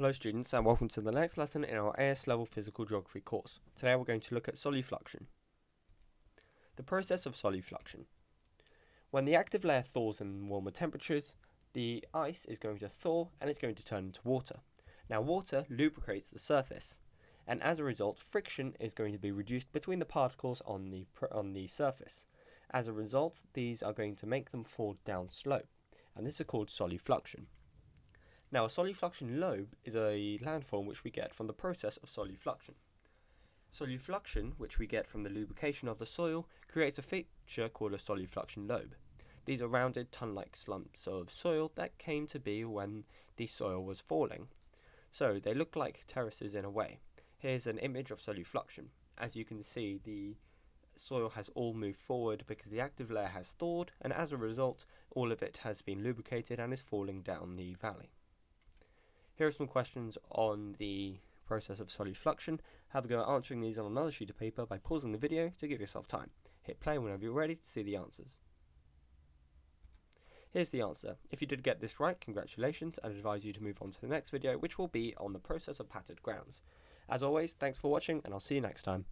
Hello students and welcome to the next lesson in our AS level physical geography course. Today we're going to look at solifluction. The process of solifluction. When the active layer thaws in warmer temperatures, the ice is going to thaw and it's going to turn into water. Now water lubricates the surface and as a result friction is going to be reduced between the particles on the, on the surface. As a result these are going to make them fall down slope and this is called solifluction. Now, a solifluction lobe is a landform which we get from the process of solifluction. Solifluction, which we get from the lubrication of the soil, creates a feature called a solifluction lobe. These are rounded ton-like slumps of soil that came to be when the soil was falling. So they look like terraces in a way. Here's an image of solifluction. As you can see, the soil has all moved forward because the active layer has thawed, and as a result, all of it has been lubricated and is falling down the valley. Here are some questions on the process of solifluction. Have a go at answering these on another sheet of paper by pausing the video to give yourself time. Hit play whenever you're ready to see the answers. Here's the answer. If you did get this right, congratulations, I'd advise you to move on to the next video, which will be on the process of patterned grounds. As always, thanks for watching, and I'll see you next time.